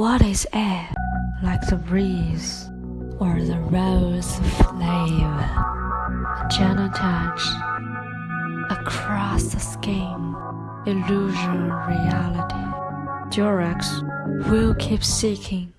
What is air? Like the breeze or the rose flame? A gentle touch across the skin, illusion reality. Durex will keep seeking